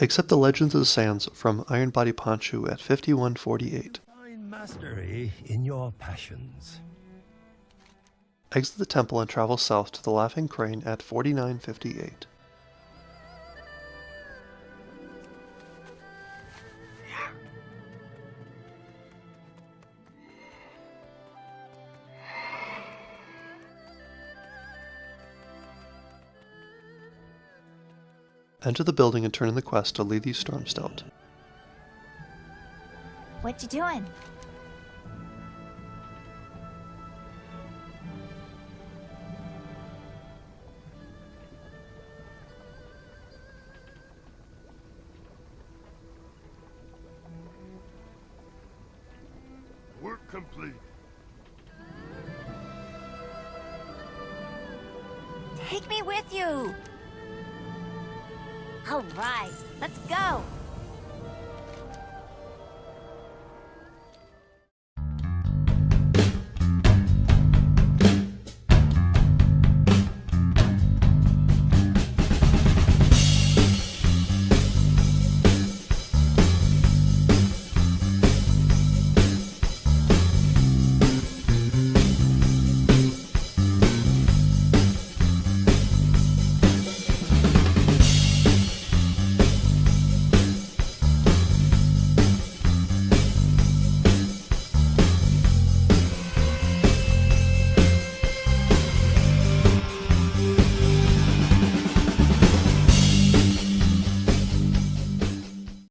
Accept the Legends of the Sands from Iron Body Ponshu at 5148. Find mastery in your passions. Exit the temple and travel south to the Laughing Crane at 4958. Enter the building and turn in the quest to Lethe Stormstout. What you doing? Work complete. Take me with you! All right, let's go!